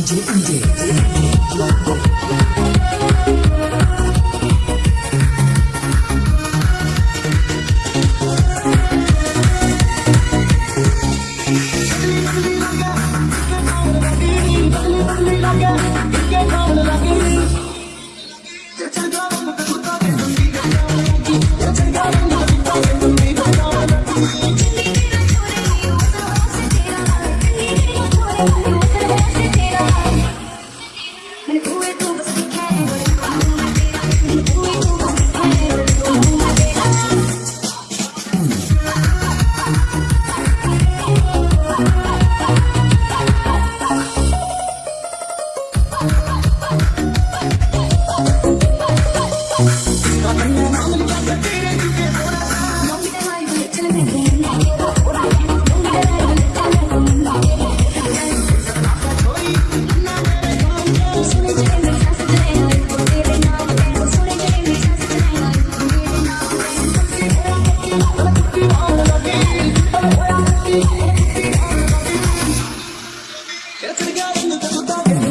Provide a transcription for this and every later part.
DJ MJ. By DJ MJ.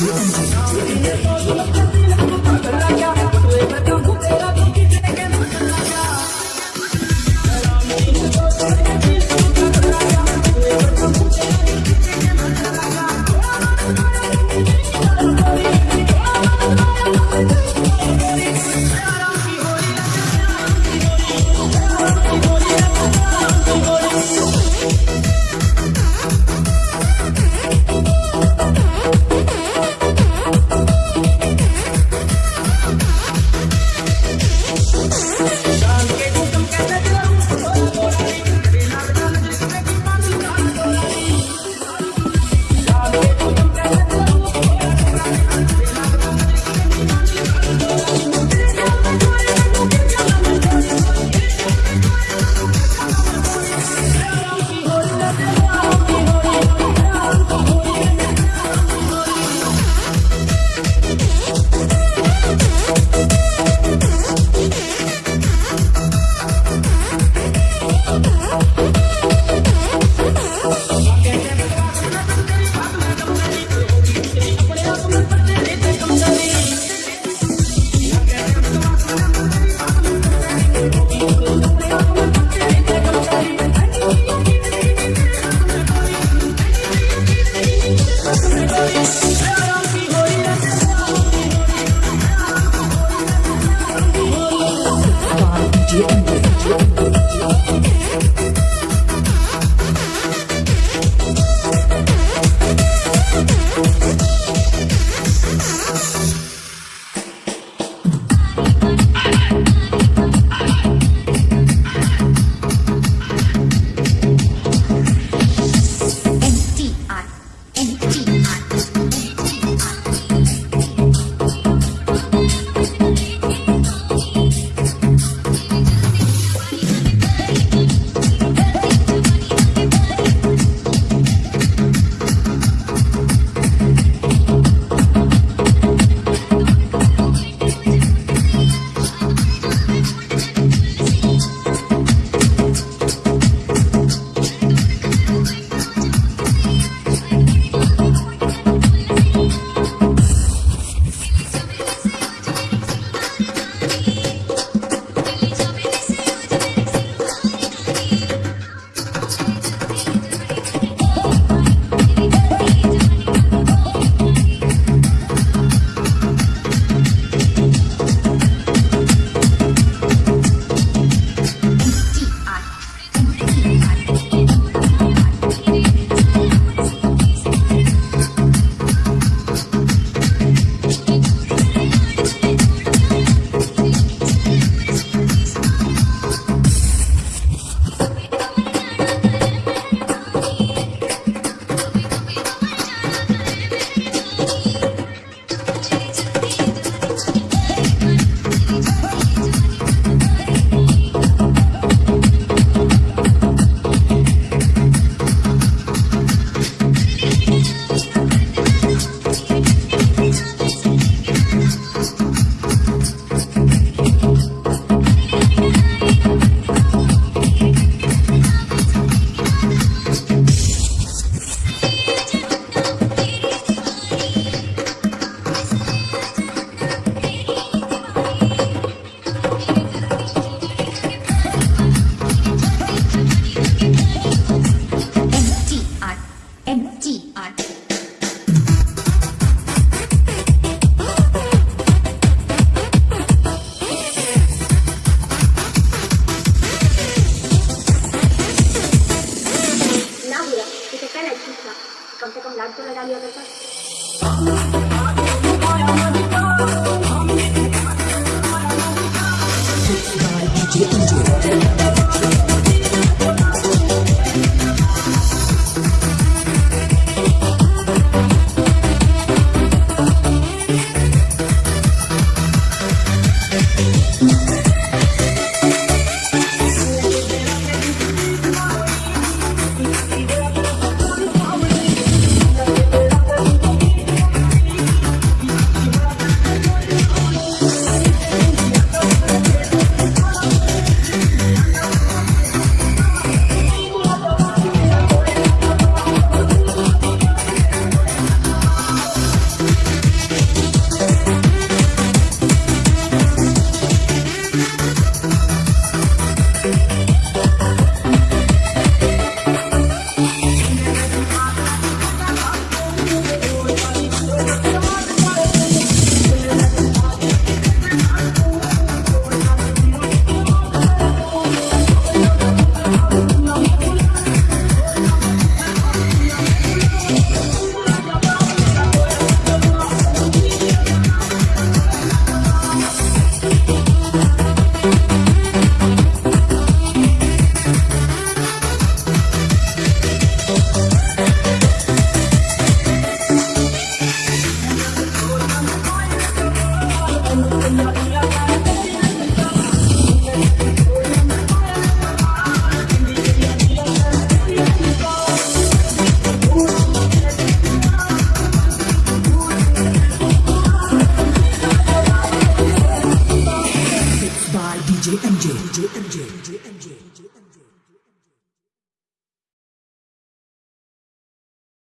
Yeah.